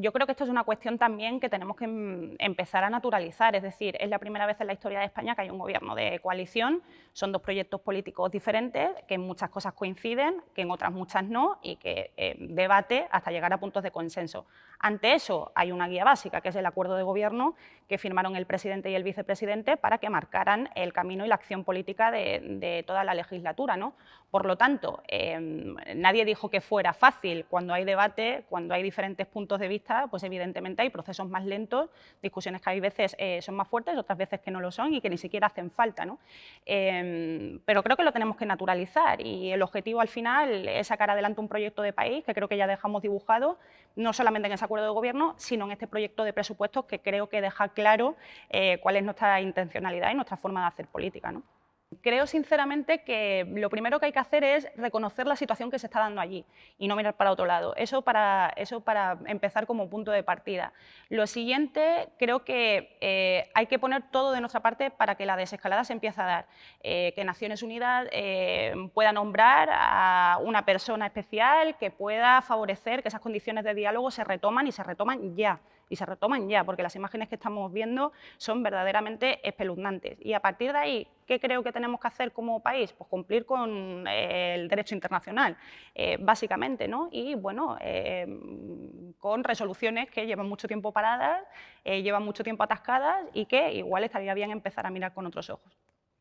yo creo que esto es una cuestión también que tenemos que em, empezar a naturalizar, es decir, es la primera vez en la historia de España que hay un gobierno de coalición, son dos proyectos políticos diferentes, que en muchas cosas coinciden, que en otras muchas no, y que eh, debate hasta llegar a puntos de consenso. Ante eso hay una guía básica, que es el acuerdo de gobierno que firmaron el presidente y el vicepresidente para que marcaran el camino y la acción política de, toda la legislatura. ¿no? Por lo tanto, em, nadie dijo que fuera fácil. Cuando hay debate, cuando hay diferentes puntos de vista, pues evidentemente hay procesos más lentos, discusiones que hay veces eh, son más fuertes, otras veces que no lo son y que ni siquiera hacen falta. ¿no? Em, pero creo que lo tenemos que naturalizar y el objetivo al final es sacar adelante un proyecto de país que creo que ya dejamos dibujado, no solamente en esa acuerdo de gobierno, sino en este proyecto de presupuestos que creo que deja claro eh, cuál es nuestra intencionalidad y nuestra forma de hacer política. ¿no? Creo sinceramente que lo primero que hay que hacer es reconocer la situación que se está dando allí y no mirar para otro lado. Eso para, eso para empezar como punto de partida. Lo siguiente, creo que eh, hay que poner todo de nuestra parte para que la desescalada se empiece a dar. Eh, que Naciones Unidas eh, pueda nombrar a una persona especial que pueda favorecer que esas condiciones de diálogo se retoman y se retoman ya y se retoman ya, porque las imágenes que estamos viendo son verdaderamente espeluznantes. Y a partir de ahí, ¿qué creo que tenemos que hacer como país? Pues cumplir con eh, el derecho internacional, eh, básicamente, ¿no? Y, bueno, eh, con resoluciones que llevan mucho tiempo paradas, llevan mucho tiempo atascadas y que igual estaría bien empezar a mirar con otros ojos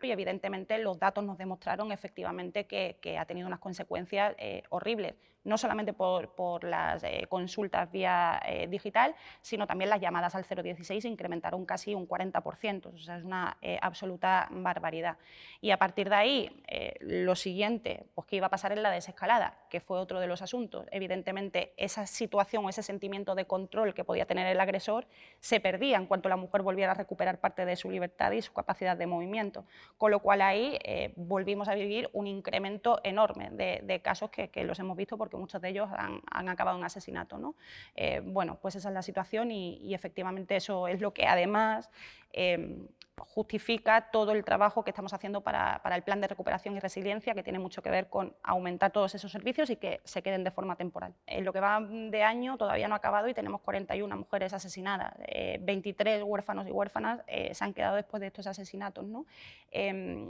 y evidentemente los datos nos demostraron efectivamente que, ha tenido unas consecuencias horribles no solamente por, las eh, consultas vía eh, digital, sino también las llamadas al 016 incrementaron casi un 40%, o sea, es una eh, absoluta barbaridad. Y a partir de ahí, lo siguiente, pues qué iba a pasar en la desescalada, que fue otro de los asuntos. Evidentemente, esa situación ese sentimiento de control que podía tener el agresor se perdía en cuanto la mujer volviera a recuperar parte de su libertad y su capacidad de movimiento, con lo cual ahí volvimos a vivir un incremento enorme de, casos que, que los hemos visto porque muchos de ellos han, acabado en asesinato. ¿no? Eh, bueno, pues esa es la situación y, efectivamente eso es lo que además em, justifica todo el trabajo que estamos haciendo para, el plan de recuperación y resiliencia, que tiene mucho que ver con aumentar todos esos servicios y que se queden de forma temporal. En lo que va de año todavía no ha acabado y tenemos 41 mujeres asesinadas, 23 eh, huérfanos y huérfanas eh, se han quedado después de estos asesinatos. ¿no? Em,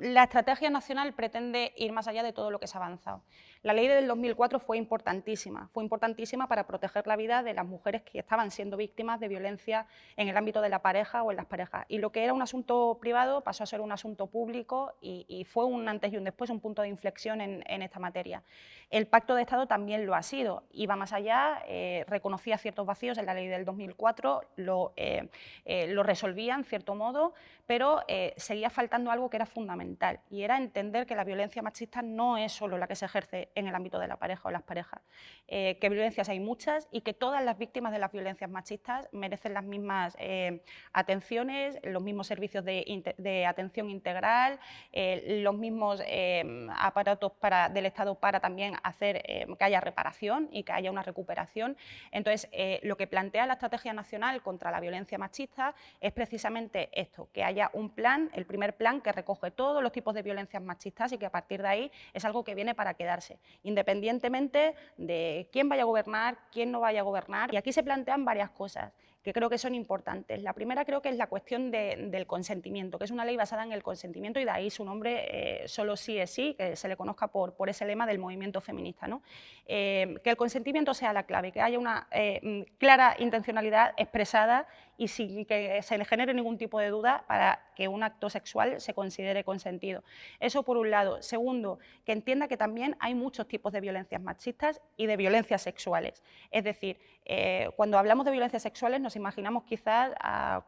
la estrategia nacional pretende ir más allá de todo lo que se ha avanzado. La ley del 2004 fue importantísima, fue importantísima para proteger la vida de las mujeres que estaban siendo víctimas de violencia en el ámbito de la pareja o en las parejas. Y lo que era un asunto privado pasó a ser un asunto público y, fue un antes y un después, un punto de inflexión en, esta materia. El Pacto de Estado también lo ha sido, iba más allá, eh, reconocía ciertos vacíos en la ley del 2004, lo, eh, eh, lo resolvía en cierto modo, pero seguía faltando algo que era fundamental y era entender que la violencia machista no es solo la que se ejerce en el ámbito de la pareja o las parejas, eh, que violencias hay muchas y que todas las víctimas de las violencias machistas merecen las mismas eh, atenciones, los mismos servicios de, atención integral, eh, los mismos aparatos para, del Estado para también hacer que haya reparación y que haya una recuperación. Entonces, lo que plantea la Estrategia Nacional contra la Violencia Machista es precisamente esto, que haya un plan, el primer plan que recoge todos los tipos de violencias machistas y que a partir de ahí es algo que viene para quedarse independientemente de quién vaya a gobernar, quién no vaya a gobernar. Y aquí se plantean varias cosas que creo que son importantes. La primera creo que es la cuestión del consentimiento, que es una ley basada en el consentimiento y de ahí su nombre eh, solo sí es sí, que se le conozca por, ese lema del movimiento feminista. ¿no? Eh, que el consentimiento sea la clave, que haya una eh, clara intencionalidad expresada y sin que se le genere ningún tipo de duda para que un acto sexual se considere consentido. Eso por un lado. Segundo, que entienda que también hay muchos tipos de violencias machistas y de violencias sexuales. Es decir, cuando hablamos de violencias sexuales nos imaginamos quizás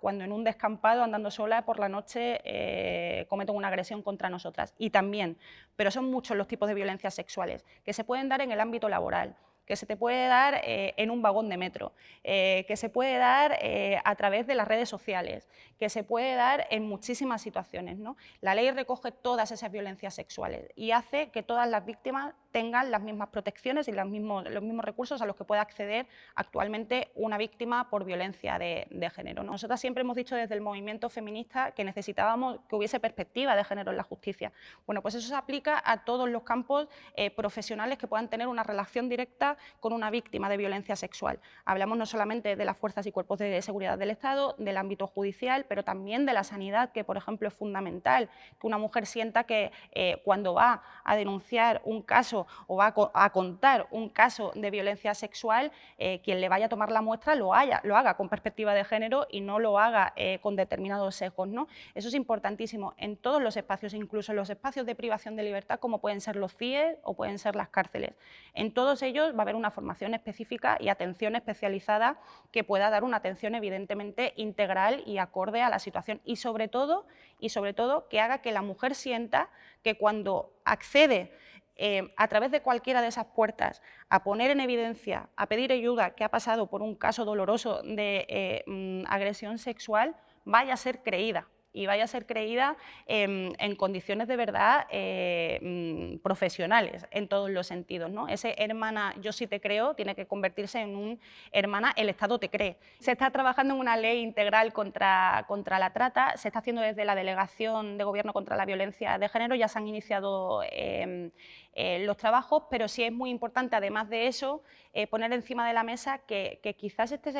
cuando en un descampado andando sola por la noche eh, cometen una agresión contra nosotras. Y también, pero son muchos los tipos de violencias sexuales que se pueden dar en el ámbito laboral, que se te puede dar eh, en un vagón de metro, eh, que se puede dar a través de las redes sociales, que se puede dar en muchísimas situaciones. ¿no? La ley recoge todas esas violencias sexuales y hace que todas las víctimas tengan las mismas protecciones y los mismos, recursos a los que puede acceder actualmente una víctima por violencia de, género. Nosotras siempre hemos dicho desde el movimiento feminista que necesitábamos que hubiese perspectiva de género en la justicia. Bueno, pues eso se aplica a todos los campos eh, profesionales que puedan tener una relación directa con una víctima de violencia sexual. Hablamos no solamente de las fuerzas y cuerpos de seguridad del Estado, del ámbito judicial, pero también de la sanidad, que por ejemplo es fundamental, que una mujer sienta que eh, cuando va a denunciar un caso o va a, contar un caso de violencia sexual, eh, quien le vaya a tomar la muestra lo, haya, lo haga con perspectiva de género y no lo haga eh, con determinados sesgos. ¿no? Eso es importantísimo en todos los espacios, incluso en los espacios de privación de libertad, como pueden ser los CIE o pueden ser las cárceles. En todos ellos va a haber una formación específica y atención especializada que pueda dar una atención evidentemente integral y acorde a la situación y sobre todo, y sobre todo que haga que la mujer sienta que cuando accede eh, a través de cualquiera de esas puertas a poner en evidencia, a pedir ayuda que ha pasado por un caso doloroso de eh, mm, agresión sexual, vaya a ser creída y vaya a ser creída en, condiciones de verdad eh, mm, profesionales en todos los sentidos. ¿no? Ese hermana, yo sí te creo, tiene que convertirse en un hermana, el Estado te cree. Se está trabajando en una ley integral contra, contra la trata, se está haciendo desde la Delegación de Gobierno contra la Violencia de Género, ya se han iniciado em, eh, los trabajos, pero sí es muy importante, además de eso, eh, poner encima de la mesa que, quizás este es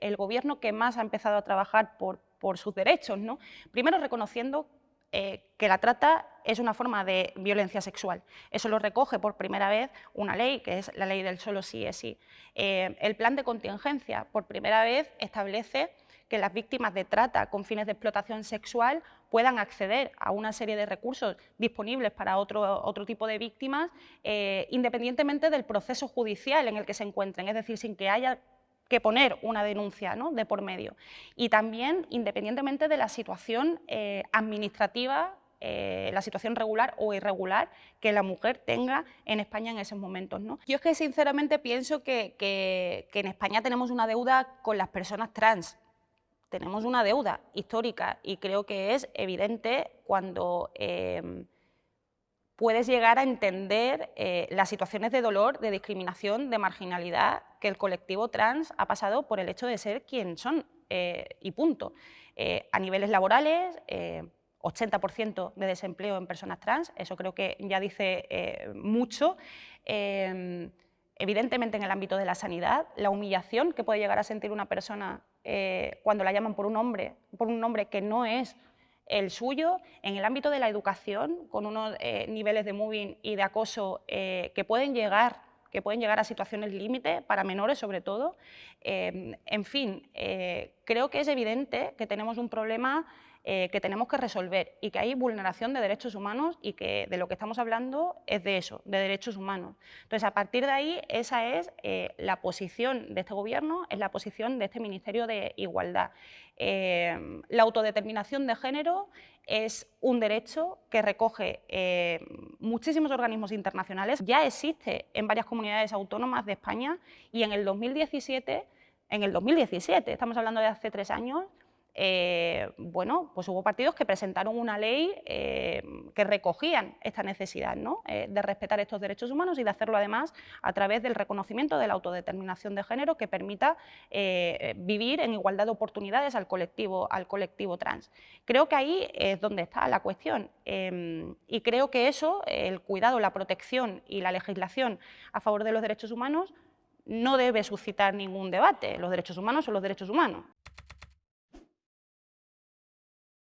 el, gobierno que más ha empezado a trabajar por, por sus derechos. ¿no? Primero reconociendo eh, que la trata es una forma de violencia sexual. Eso lo recoge por primera vez una ley, que es la ley del solo sí es sí. el plan de contingencia, por primera vez, establece que las víctimas de trata con fines de explotación sexual puedan acceder a una serie de recursos disponibles para otro, otro tipo de víctimas, eh, independientemente del proceso judicial en el que se encuentren, es decir, sin que haya que poner una denuncia de por medio. Y también independientemente de la situación eh, administrativa eh, la situación regular o irregular que la mujer tenga en España en esos momentos. ¿no? Yo es que sinceramente pienso que, que, en España tenemos una deuda con las personas trans tenemos una deuda histórica y creo que es evidente cuando em, puedes llegar a entender eh, las situaciones de dolor, de discriminación, de marginalidad que el colectivo trans ha pasado por el hecho de ser quien son eh, y punto. Eh, a niveles laborales, 80% de desempleo en personas trans, eso creo que ya dice mucho. Em, evidentemente en el ámbito de la sanidad, la humillación que puede llegar a sentir una persona cuando la llaman por un nombre, por un nombre que no es el suyo, en el ámbito de la educación, con unos eh, niveles de moving y de acoso eh, que pueden llegar que pueden llegar a situaciones límite, para menores sobre todo. en fin, creo que es evidente que tenemos un problema eh, que tenemos que resolver y que hay vulneración de derechos humanos y que de lo que estamos hablando es de eso, de derechos humanos. Entonces, a partir de ahí, esa es eh, la posición de este Gobierno, es la posición de este Ministerio de Igualdad. Eh, la autodeterminación de género es un derecho que recoge muchísimos organismos internacionales, ya existe en varias comunidades autónomas de España y en el 2017, en el 2017, estamos hablando de hace tres años, eh, bueno, pues hubo partidos que presentaron una ley eh, que recogían esta necesidad eh, de respetar estos derechos humanos y de hacerlo además a través del reconocimiento de la autodeterminación de género que permita vivir en igualdad de oportunidades al colectivo, al colectivo trans. Creo que ahí es donde está la cuestión em, y creo que eso, el cuidado, la protección y la legislación a favor de los derechos humanos no debe suscitar ningún debate. Los derechos humanos son los derechos humanos.